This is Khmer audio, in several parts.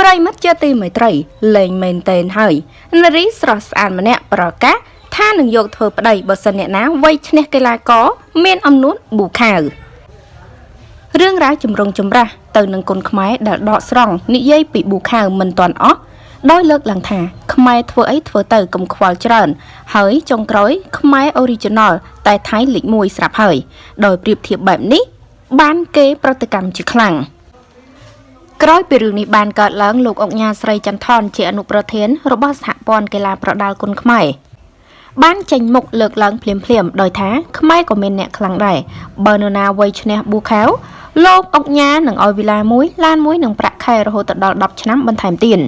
ប្រិមិត្តជាទីមេត្រីលេងមែនតេនហើយនារីស្រស់ស្អាតម្នាក់ប្រកាសថានឹងយកធ្វើប្តីបើសិនអ្នកណាវាយឈ្នះកីឡាករមានអំនួតប៊ូខាវរឿងរ៉ាវចម្រុងចម្រាស់ទៅនឹងគុនខ្មែរដែលដកស្រង់និយាយពីប៊ូខាវមិនទាន់អស់ដោយលើកឡើងថាខ្មែរធ្វើអីធ្វើទៅកុំខ្វល់ច្រើន ហើយចុងក្រោយខ្មែរ Original តែថៃលេខ1ស្រាប់ហើយ ដោយប្រៀបធៀបបែបនេះបានគេប្រតិកម្មជាខ្លាំង ក្រោយពីរឿងនេះបានកើតឡើងលោកអុកញ៉ាស្រីចន្ទថនជាអនុប្រធានរបស់សហព័ន្ធកីឡាប្រដាល់គុនខ្មែរបានចេញមុខលើកឡើងភ្លាមភ្លាមដោយថាខ្មែរក៏មានអ្នកខ្លាំងដែរបើនរណាវ័យឈ្នះប៊ូខាវលោកអុកញ៉ានឹងឲ្យវិឡាមួយឡានមួយនឹងប្រាក់ខែរហូតដល់10ឆ្នាំបន្ថែមទៀត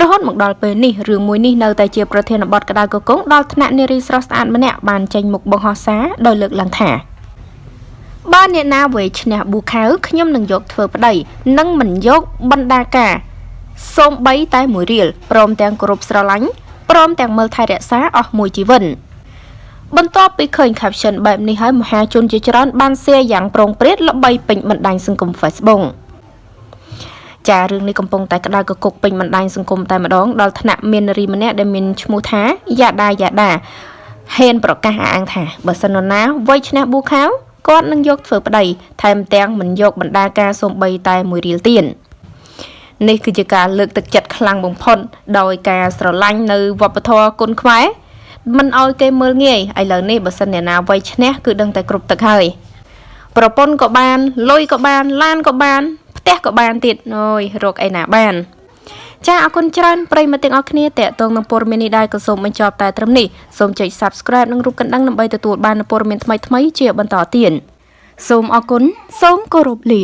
រហូតមកដល់ពេលនេះរឿងមួយនេះនៅតែជាប្រធានបទក្តៅកកងដល់ថ្នាក់នារីស្រស់ស្អាតម្នាក់បានចេញមុខបង្ហោះសារដោយលើកឡើងថា បើអ្នកណាវេឈ្នះប៊ូខាវខ្ញុំនឹងយកធ្វើប្តីនិងមិនយកបណ្ដាការសូម្បីតែមួយរៀលព្រមទាំងគោរពស្រឡាញ់ព្រមទាំងមើលថែរក្សាអស់មួយជីវិតបន្ទាប់ពីឃើញ caption បែបនេះហើយមហាជនជាច្រើនបាន share យ៉ាងប្រងព្រាតល្បីពេញបណ្ដាញសង្គម Facebook ចារឿងនេះកំពុងតែក្តៅកគុកពេញបណ្ដាញសង្គមតែម្ដងដល់ថ្នាក់មាននារីម្នាក់ដែលមានឈ្មោះថាយ៉ាដាយ៉ាដាហ៊ានប្រកាសអាងថាបើសិនណាវ័យឈ្នះប៊ូខាវ គាត់នឹងយកធ្វើប្តីថែមទាំងមិនយកបណ្ដាការសំបីតែមួយរៀលទៀតនេះគឺជាការលើកទឹកចិត្តខ្លាំងបំផុតដោយការស្រឡាញ់នៅវប្បធម៌គុនខ្មែរមិនអោយគេមើលងាយឥឡូវនេះបើសិនអ្នកណាវ័យឈ្នះគឺដឹងតែគ្រប់ទឹកហើយប្រពន្ធក៏បានលុយក៏បានឡានក៏បានផ្ទះក៏បានទៀតអូយរកអីណាបាន ចាអរគុណច្រើនប្រិយមិត្តទាំងអស់គ្នាតេតងនឹងព័ត៌មាននេះដែរក៏សូមបញ្ចប់តែត្រឹមនេះសូមចុច Subscribe និងរូបកណ្ដឹងដើម្បីទទួលបានព័ត៌មានថ្មីៗជាបន្តទៀតសូមអរគុណសូមគោរពលា